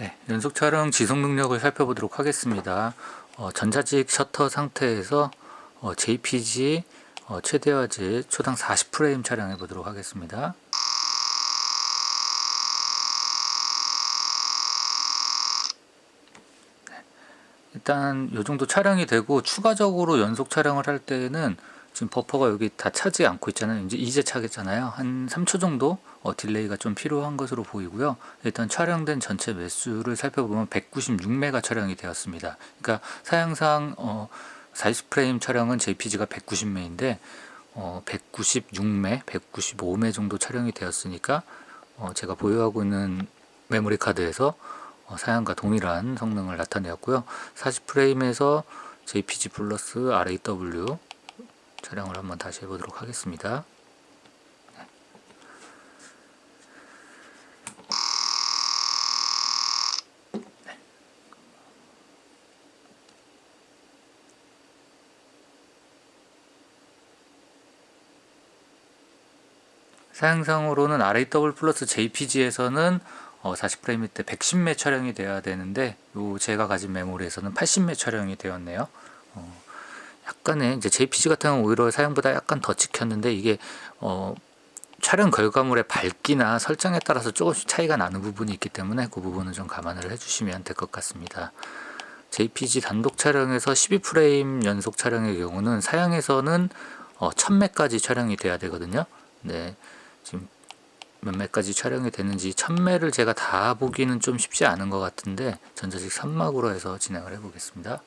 네, 연속 촬영 지속 능력을 살펴보도록 하겠습니다. 어, 전자식 셔터 상태에서 어, JPG 어, 최대화질 초당 40프레임 촬영해 보도록 하겠습니다. 네, 일단 이 정도 촬영이 되고 추가적으로 연속 촬영을 할 때는 지금 버퍼가 여기 다 차지 않고 있잖아요. 이제 이제 차겠잖아요. 한 3초 정도 어, 딜레이가 좀 필요한 것으로 보이고요. 일단 촬영된 전체 매수를 살펴보면 196메가 촬영이 되었습니다. 그러니까 사양상 어, 40프레임 촬영은 JPG가 190메인데 어, 196메, 195메 정도 촬영이 되었으니까 어, 제가 보유하고 있는 메모리 카드에서 어, 사양과 동일한 성능을 나타내었고요. 40프레임에서 JPG 플러스 RAW 촬영을 한번 다시 해보도록 하겠습니다. 사양상으로는 RAW 플러스 JPG에서는 어, 40프레임 때 110매 촬영이 돼야 되는데 요 제가 가진 메모리에서는 80매 촬영이 되었네요. 어, 약간의 이제 JPG 같은 경우는 오히려 사용보다 약간 더 찍혔는데 이게 어, 촬영 결과물의 밝기나 설정에 따라서 조금씩 차이가 나는 부분이 있기 때문에 그 부분은 좀 감안을 해주시면 될 것 같습니다. JPG 단독 촬영에서 12프레임 연속 촬영의 경우는 사양에서는 어, 1000매까지 촬영이 돼야 되거든요. 네. 지금 몇 매까지 촬영이 됐는지 천매를 제가 다 보기는 좀 쉽지 않은 것 같은데 전자식 3막으로 해서 진행을 해 보겠습니다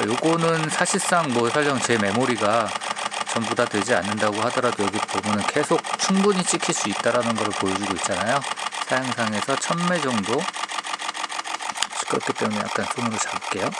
요거는 사실상 뭐 설령 제 메모리가 전부 다 되지 않는다고 하더라도 여기 보면은 계속 충분히 찍힐 수 있다라는 것을 보여주고 있잖아요. 사양상에서 1000매 정도. 시끄럽기 때문에 약간 손으로 잡을게요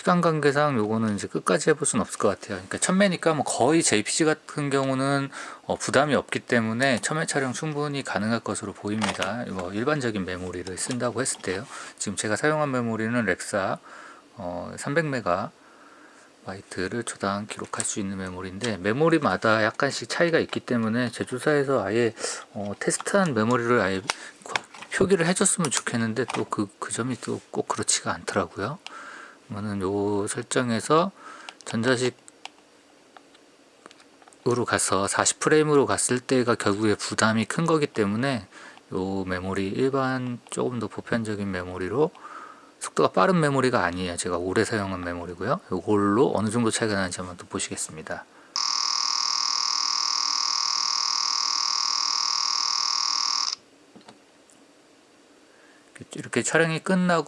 시간 관계상 요거는 이제 끝까지 해볼 수는 없을 것 같아요. 그러니까 천매니까 뭐 거의 JPG 같은 경우는 어 부담이 없기 때문에 천매 촬영 충분히 가능할 것으로 보입니다. 뭐 일반적인 메모리를 쓴다고 했을 때요. 지금 제가 사용한 메모리는 렉사 어 300메가 바이트를 초당 기록할 수 있는 메모리인데 메모리마다 약간씩 차이가 있기 때문에 제조사에서 아예 어 테스트한 메모리를 아예 표기를 해줬으면 좋겠는데 또 그그 점이 또 꼭 그렇지가 않더라고요. 그러면은 요 설정에서 전자식으로 가서 40프레임으로 갔을 때가 결국에 부담이 큰 거기 때문에 요 메모리 일반 조금 더 보편적인 메모리로 속도가 빠른 메모리가 아니에요. 제가 오래 사용한 메모리고요. 요걸로 어느 정도 차이가 나는지 한번 또 보시겠습니다. 이렇게 촬영이 끝나고